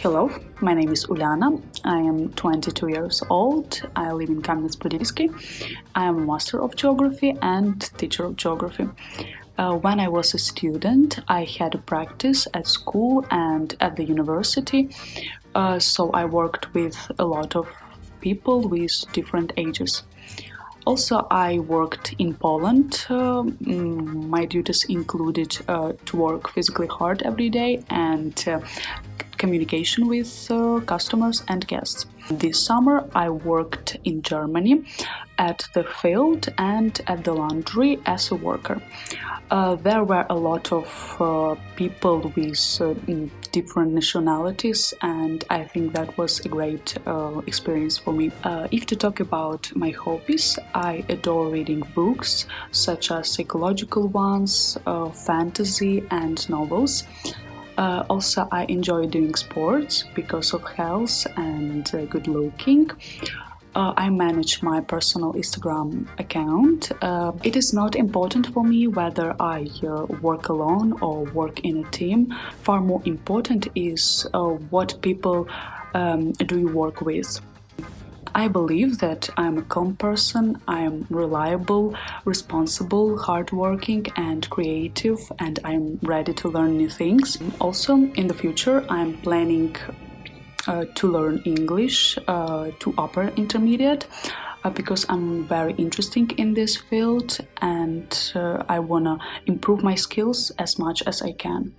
Hello, my name is Uliana. I am 22 years old. I live in Kamenets-Podilsky. I am a master of geography and teacher of geography. Uh, when I was a student, I had a practice at school and at the university, uh, so I worked with a lot of people with different ages. Also, I worked in Poland. Uh, my duties included uh, to work physically hard every day and uh, communication with uh, customers and guests. This summer I worked in Germany at the field and at the laundry as a worker. Uh, there were a lot of uh, people with uh, different nationalities and I think that was a great uh, experience for me. Uh, if to talk about my hobbies, I adore reading books such as psychological ones, uh, fantasy and novels. Uh, also, I enjoy doing sports because of health and uh, good looking. Uh, I manage my personal Instagram account. Uh, it is not important for me whether I uh, work alone or work in a team. Far more important is uh, what people um, do you work with. I believe that I'm a calm person, I'm reliable, responsible, hardworking and creative and I'm ready to learn new things. Also, in the future, I'm planning uh, to learn English uh, to upper intermediate uh, because I'm very interested in this field and uh, I wanna improve my skills as much as I can.